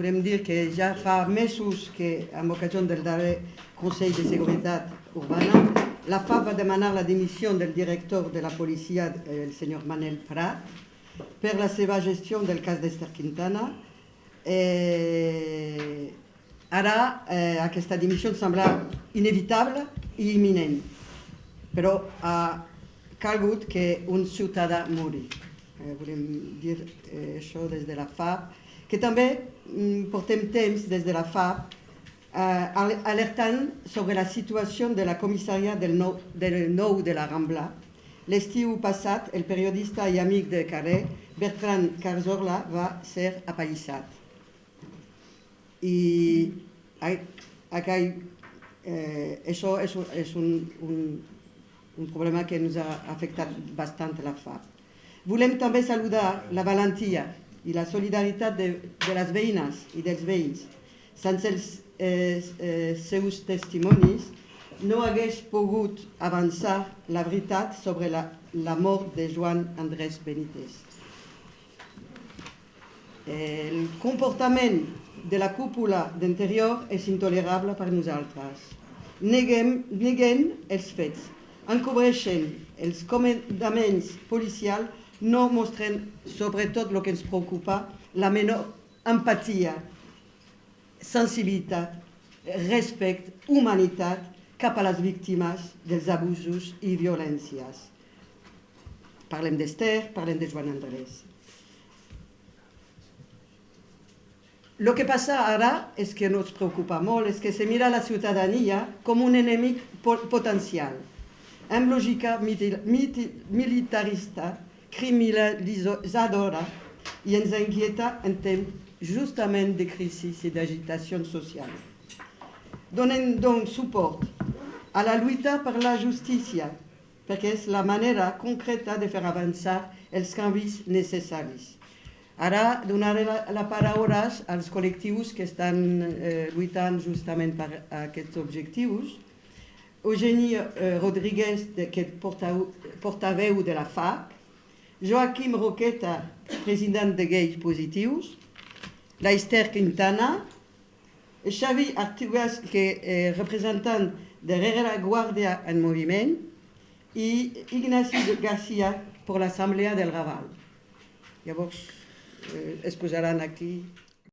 volem dir que ja fa mesos que, amb ocasió del darrer Consell de Seguretat Urbana, la FAP va demanar la dimissió del director de la policia, el senyor Manel Prat, per la seva gestió del cas d'Ester Quintana. Eh, ara eh, aquesta dimissió sembla inevitable i imminent, però ha calgut que un ciutadà mori. Eh, volem dir eh, això des de la FAP, que també mm, portem temps des de la FAP eh, alertant sobre la situació de la comissària del nou, del nou de la Rambla. L'estiu passat, el periodista i amic de Carré, Bertran Carzorla, va ser apallissat. I aquell, eh, això és, és un, un, un problema que ens ha afectat bastant la FAP. Volem també saludar la valentia i la solidaritat de, de les veïnes i dels veïns. Sense els eh, eh, seus testimonis no hagués pogut avançar la veritat sobre la, la mort de Joan Andrés Benítez. El comportament de la cúpula d'interior és intolerable per nosaltres. Neguem, neguem els fets, encobreixen els comandaments policials no mostren, sobretot el que ens preocupa, la menor empatia, sensibilitat, respecte, humanitat cap a les víctimes dels abusos i violències. Parlem d'Ester, parlem de Joan Andrés. El que passa ara és que no ens preocupa molt, és que se mira la ciutadania com un enemic potencial, amb lògica militarista criminalitzadora i ens inquieta en temps justament de crisi i d'agitació social. Donem doncs suport a la lluita per la justícia, perquè és la manera concreta de fer avançar els canvis necessaris. Ara donaré la, la paraula als col·lectius que estan eh, lluitant justament per aquests objectius. Eugeni eh, Rodríguez, que portaveu de la FAC, Joaquim Roqueta, president de Gais Positius, la Esther Quintana, Xavi Artugas, que és representant de Herrera Guàrdia en Moviment, i Ignasi Garcia per l'Assemblea del Raval. Llavors, eh, es posaran aquí